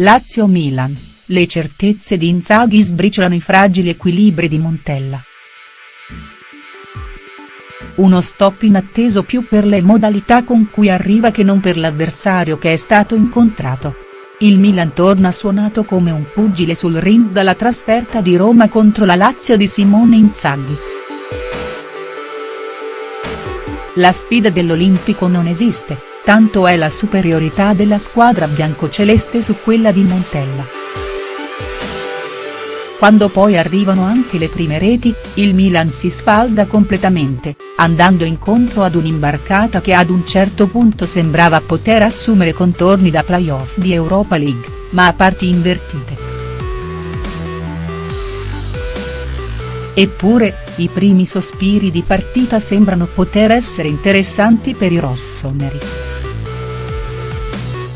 Lazio-Milan, le certezze di Inzaghi sbriciolano i fragili equilibri di Montella. Uno stop inatteso più per le modalità con cui arriva che non per l'avversario che è stato incontrato. Il Milan torna suonato come un pugile sul ring dalla trasferta di Roma contro la Lazio di Simone Inzaghi. La sfida dell'Olimpico non esiste, tanto è la superiorità della squadra biancoceleste su quella di Montella. Quando poi arrivano anche le prime reti, il Milan si sfalda completamente, andando incontro ad un'imbarcata che ad un certo punto sembrava poter assumere contorni da playoff di Europa League, ma a parti invertite. Eppure, i primi sospiri di partita sembrano poter essere interessanti per i rossoneri.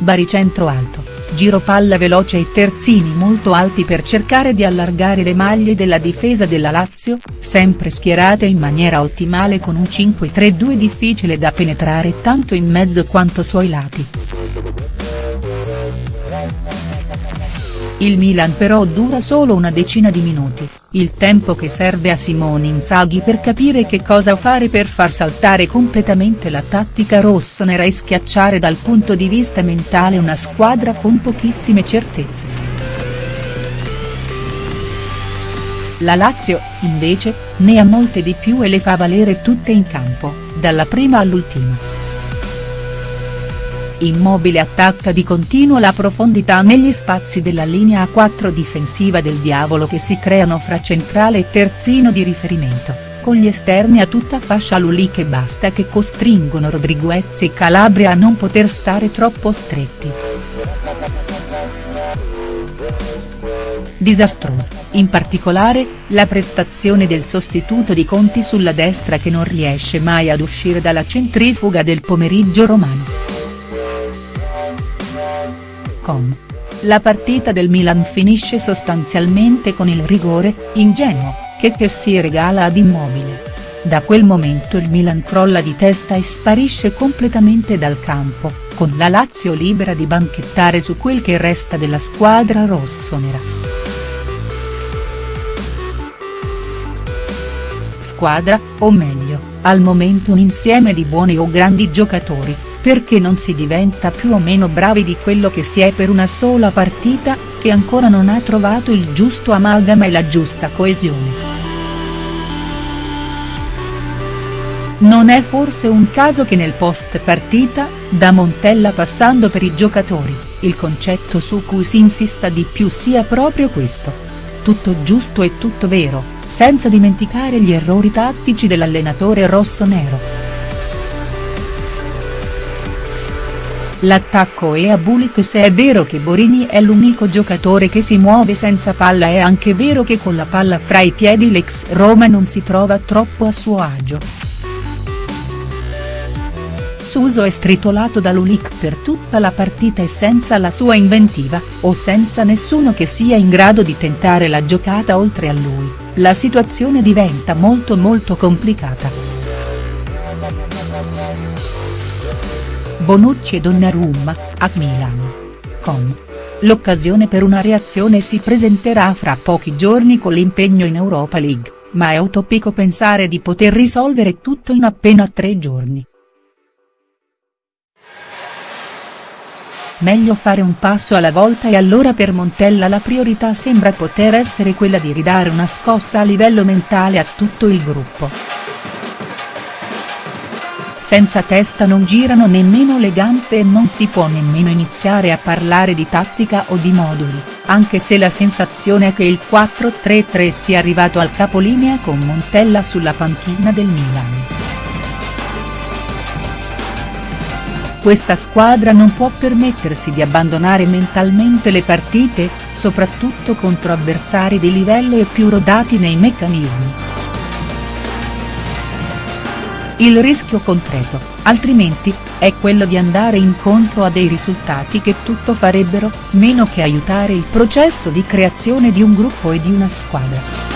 Baricentro alto, giro palla veloce e terzini molto alti per cercare di allargare le maglie della difesa della Lazio, sempre schierate in maniera ottimale con un 5-3-2 difficile da penetrare tanto in mezzo quanto sui lati. Il Milan però dura solo una decina di minuti, il tempo che serve a Simone Inzaghi per capire che cosa fare per far saltare completamente la tattica rossonera e schiacciare dal punto di vista mentale una squadra con pochissime certezze. La Lazio, invece, ne ha molte di più e le fa valere tutte in campo, dalla prima all'ultima. Immobile attacca di continuo la profondità negli spazi della linea a 4 difensiva del Diavolo che si creano fra centrale e terzino di riferimento, con gli esterni a tutta fascia Lulì che basta che costringono Rodriguez e Calabria a non poter stare troppo stretti. Disastrosa, in particolare, la prestazione del sostituto di Conti sulla destra che non riesce mai ad uscire dalla centrifuga del pomeriggio romano. Com. La partita del Milan finisce sostanzialmente con il rigore, ingenuo, che che si regala ad Immobile. Da quel momento il Milan crolla di testa e sparisce completamente dal campo, con la Lazio libera di banchettare su quel che resta della squadra rossonera. Squadra, o meglio, al momento un insieme di buoni o grandi giocatori, perché non si diventa più o meno bravi di quello che si è per una sola partita, che ancora non ha trovato il giusto amalgama e la giusta coesione. Non è forse un caso che nel post partita, da Montella passando per i giocatori, il concetto su cui si insista di più sia proprio questo. Tutto giusto e tutto vero, senza dimenticare gli errori tattici dell'allenatore rossonero. L'attacco è a Bulik se è vero che Borini è l'unico giocatore che si muove senza palla è anche vero che con la palla fra i piedi l'ex Roma non si trova troppo a suo agio. Suso è stritolato da Lulic per tutta la partita e senza la sua inventiva, o senza nessuno che sia in grado di tentare la giocata oltre a lui, la situazione diventa molto molto complicata. Bonucci e Donnarumma, a Milan. Com. L'occasione per una reazione si presenterà fra pochi giorni con l'impegno in Europa League, ma è utopico pensare di poter risolvere tutto in appena tre giorni. Meglio fare un passo alla volta e allora per Montella la priorità sembra poter essere quella di ridare una scossa a livello mentale a tutto il gruppo. Senza testa non girano nemmeno le gambe e non si può nemmeno iniziare a parlare di tattica o di moduli, anche se la sensazione è che il 4-3-3 sia arrivato al capolinea con Montella sulla panchina del Milan. Questa squadra non può permettersi di abbandonare mentalmente le partite, soprattutto contro avversari di livello e più rodati nei meccanismi. Il rischio concreto, altrimenti, è quello di andare incontro a dei risultati che tutto farebbero, meno che aiutare il processo di creazione di un gruppo e di una squadra.